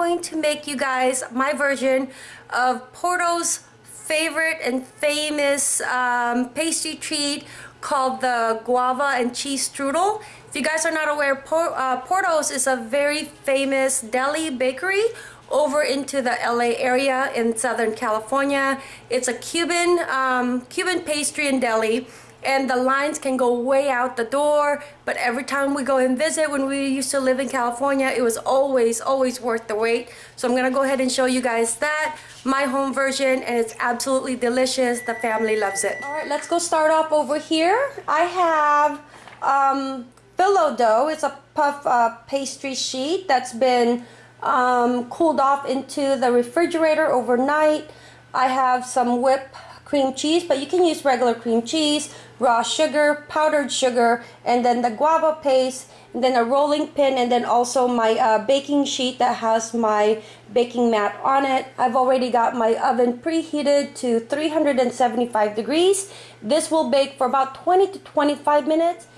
going to make you guys my version of Porto's favorite and famous um, pastry treat called the guava and cheese strudel. If you guys are not aware, Por uh, Porto's is a very famous deli bakery over into the LA area in Southern California. It's a Cuban, um, Cuban pastry and deli and the lines can go way out the door but every time we go and visit when we used to live in California it was always always worth the wait. So I'm gonna go ahead and show you guys that my home version and it's absolutely delicious. The family loves it. All right let's go start off over here. I have um, phyllo dough. It's a puff uh, pastry sheet that's been um, cooled off into the refrigerator overnight. I have some whipped cream cheese, but you can use regular cream cheese, raw sugar, powdered sugar, and then the guava paste, and then a rolling pin, and then also my uh, baking sheet that has my baking mat on it. I've already got my oven preheated to 375 degrees. This will bake for about 20 to 25 minutes.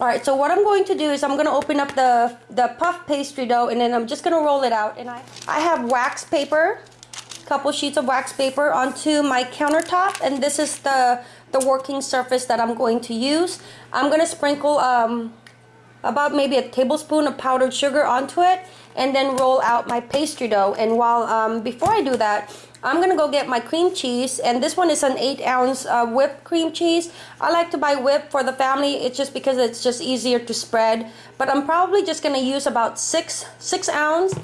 All right, so what I'm going to do is I'm going to open up the, the puff pastry dough and then I'm just going to roll it out. And I, I have wax paper, couple sheets of wax paper onto my countertop. And this is the, the working surface that I'm going to use. I'm going to sprinkle um, about maybe a tablespoon of powdered sugar onto it and then roll out my pastry dough. And while um, before I do that, I'm gonna go get my cream cheese and this one is an 8 ounce uh, whipped cream cheese. I like to buy whipped for the family it's just because it's just easier to spread but I'm probably just gonna use about 6 6 ounce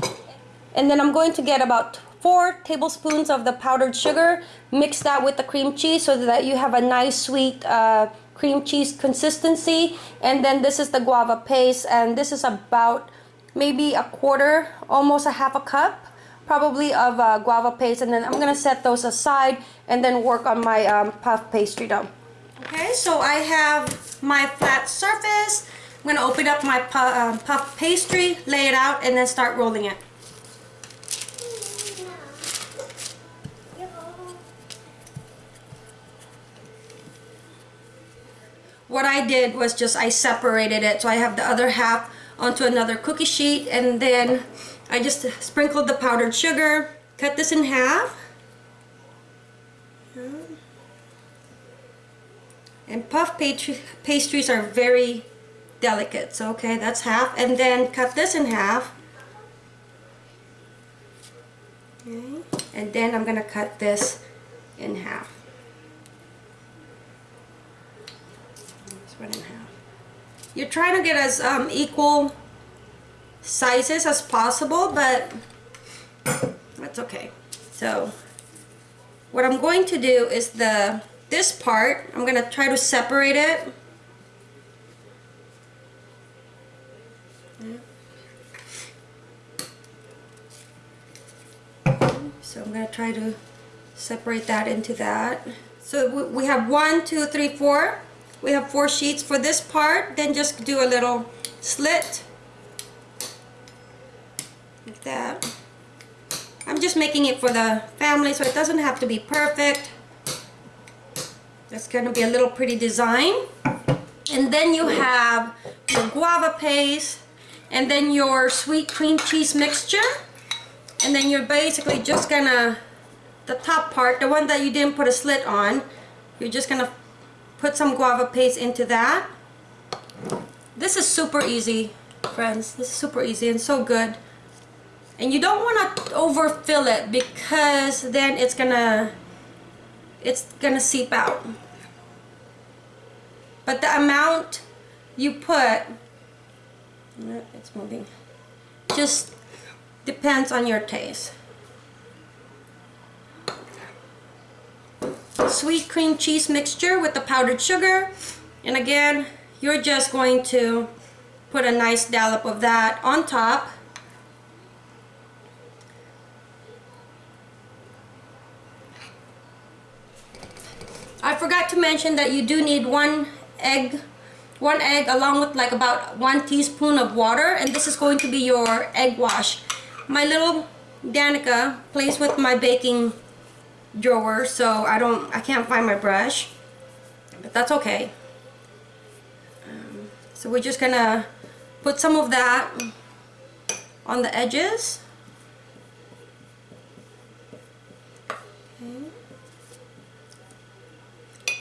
and then I'm going to get about 4 tablespoons of the powdered sugar mix that with the cream cheese so that you have a nice sweet uh, cream cheese consistency and then this is the guava paste and this is about maybe a quarter almost a half a cup probably of uh, guava paste and then I'm gonna set those aside and then work on my um, puff pastry dough. Okay, so I have my flat surface. I'm gonna open up my pu uh, puff pastry, lay it out, and then start rolling it. What I did was just I separated it so I have the other half onto another cookie sheet and then I just sprinkled the powdered sugar, cut this in half. And puff pastries are very delicate. So, okay, that's half. And then cut this in half. Okay. And then I'm to cut this in half. You're trying to get as um, equal sizes as possible, but that's okay. So what I'm going to do is the this part, I'm going to try to separate it. So I'm going to try to separate that into that. So we have one, two, three, four. We have four sheets for this part. Then just do a little slit like that. I'm just making it for the family so it doesn't have to be perfect. That's going to be a little pretty design. And then you have your guava paste and then your sweet cream cheese mixture. And then you're basically just gonna, the top part, the one that you didn't put a slit on, you're just gonna put some guava paste into that. This is super easy, friends. This is super easy and so good and you don't want to overfill it because then it's gonna it's gonna seep out but the amount you put it's moving just depends on your taste sweet cream cheese mixture with the powdered sugar. And again you're just going to put a nice dollop of that on top. I forgot to mention that you do need one egg one egg along with like about one teaspoon of water. And this is going to be your egg wash. My little Danica plays with my baking drawer so I don't I can't find my brush but that's okay. Um, so we're just gonna put some of that on the edges.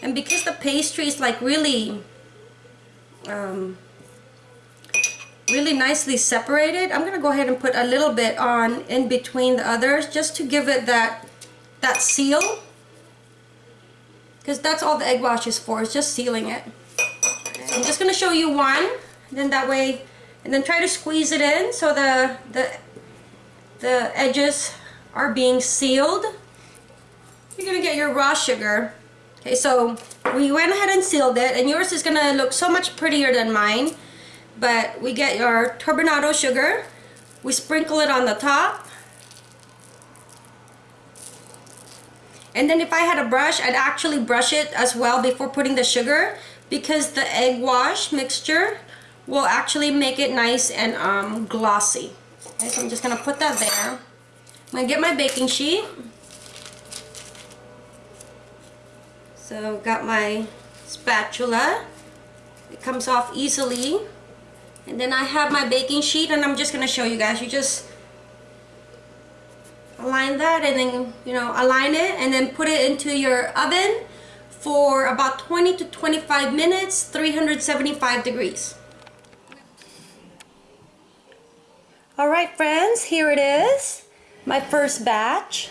And because the pastry is like really um, really nicely separated I'm gonna go ahead and put a little bit on in between the others just to give it that that seal. Because that's all the egg wash is for, it's just sealing it. I'm just gonna show you one, then that way, and then try to squeeze it in so the, the, the edges are being sealed. You're gonna get your raw sugar. Okay, so we went ahead and sealed it, and yours is gonna look so much prettier than mine. But we get your turbinado sugar, we sprinkle it on the top. And then if I had a brush, I'd actually brush it as well before putting the sugar because the egg wash mixture will actually make it nice and um, glossy. Okay, so I'm just gonna put that there. I'm gonna get my baking sheet. So got my spatula. It comes off easily. And then I have my baking sheet and I'm just gonna show you guys. You just align that and then, you know, align it and then put it into your oven for about 20 to 25 minutes, 375 degrees. All right, friends, here it is. My first batch.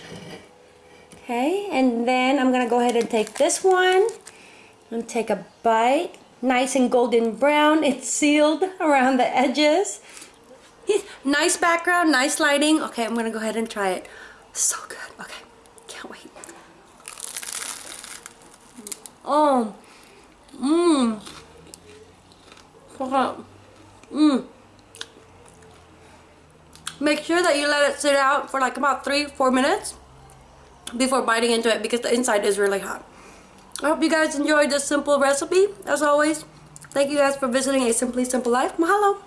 Okay, and then I'm gonna go ahead and take this one and take a bite. Nice and golden brown. It's sealed around the edges. Nice background, nice lighting. Okay, I'm gonna go ahead and try it. So good. Okay, can't wait. Oh, mmm. Mmm. Make sure that you let it sit out for like about three, four minutes before biting into it because the inside is really hot. I hope you guys enjoyed this simple recipe. As always, thank you guys for visiting A Simply Simple Life. Mahalo!